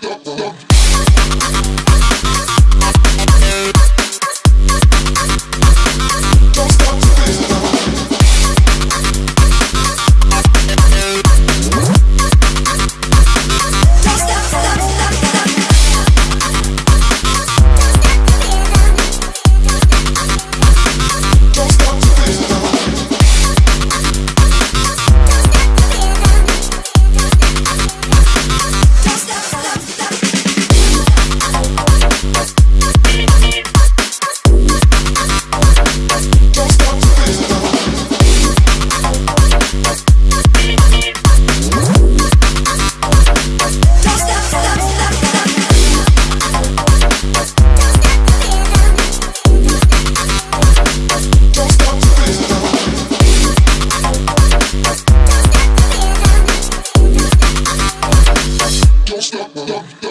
double, double. love.